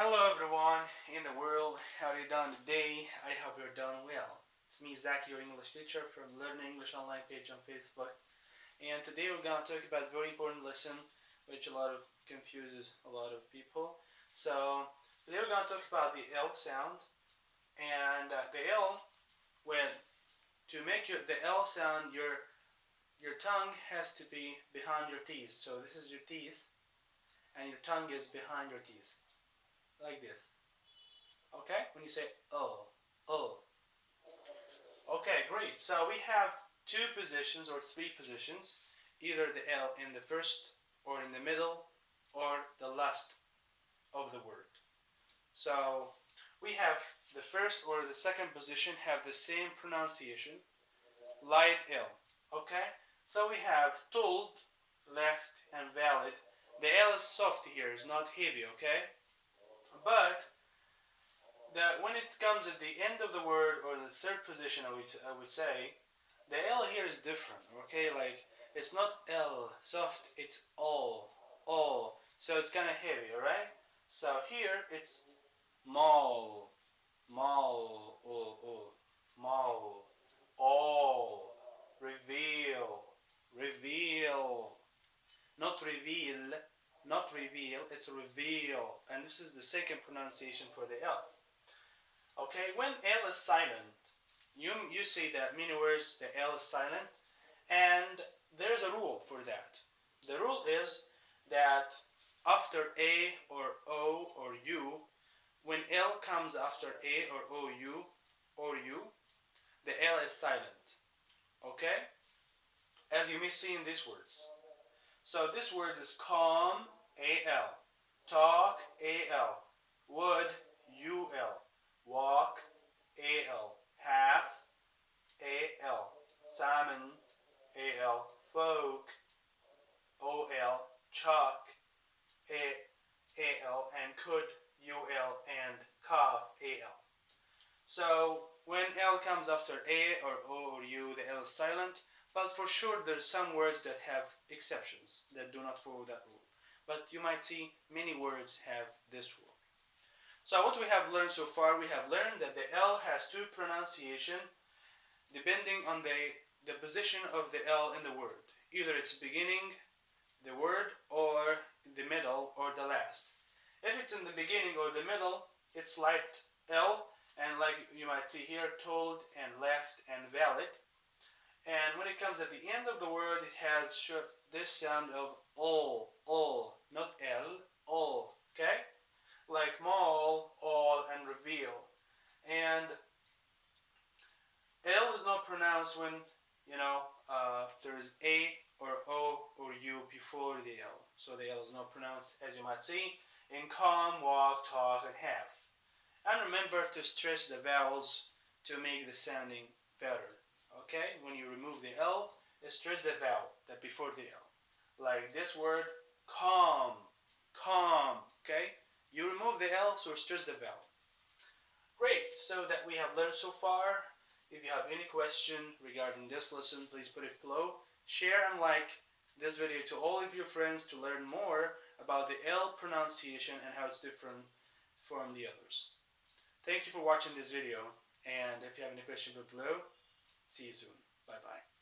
Hello everyone in the world, how are you doing today? I hope you're doing well. It's me Zach, your English teacher from Learn English Online page on Facebook. And today we're going to talk about a very important lesson which a lot of confuses a lot of people. So today we're going to talk about the L sound and uh, the L when to make your the L sound your your tongue has to be behind your teeth. So this is your teeth and your tongue is behind your teeth like this. Okay? When you say oh, oh. Okay, great. So we have two positions or three positions, either the L in the first or in the middle or the last of the word. So we have the first or the second position have the same pronunciation, light L. Okay? So we have told, left, and valid. The L is soft here, it's not heavy, okay? But that when it comes at the end of the word or the third position, I would, I would say, the L here is different, okay? Like, it's not L, soft, it's all, all. So it's kind of heavy, alright? So here it's mall, mall, oh, oh, mall, all, reveal, reveal, not reveal, not reveal, it's reveal. And this is the second pronunciation for the L. Okay, when L is silent, you, you see that many words the L is silent, and there's a rule for that. The rule is that after A or O or U, when L comes after A or O, U or U, the L is silent. Okay? As you may see in these words. So this word is calm, A-L. Talk, A-L. Would, U-L. Walk, A-L. Half, A-L. Salmon, A-L. Folk, O-L. Chuck, A-L. And could, U-L. And cough, A-L. So when L comes after A or O or U, the L is silent. But for sure, there's some words that have exceptions that do not follow that rule. But you might see many words have this rule. So what we have learned so far, we have learned that the L has two pronunciation depending on the, the position of the L in the word. Either it's beginning the word or the middle or the last. If it's in the beginning or the middle, it's light L and like you might see here, told and left and valid. And when it comes at the end of the word, it has this sound of all, not L, all, okay? Like mall, all, and reveal. And L is not pronounced when, you know, uh, there is A or O or U before the L. So the L is not pronounced, as you might see, in come, walk, talk, and have. And remember to stretch the vowels to make the sounding better okay? When you remove the L, stress the vowel that before the L. Like this word, calm, calm, okay? You remove the L, so stress the vowel. Great, so that we have learned so far. If you have any question regarding this lesson, please put it below. Share and like this video to all of your friends to learn more about the L pronunciation and how it's different from the others. Thank you for watching this video, and if you have any question, put below. See you soon. Bye bye.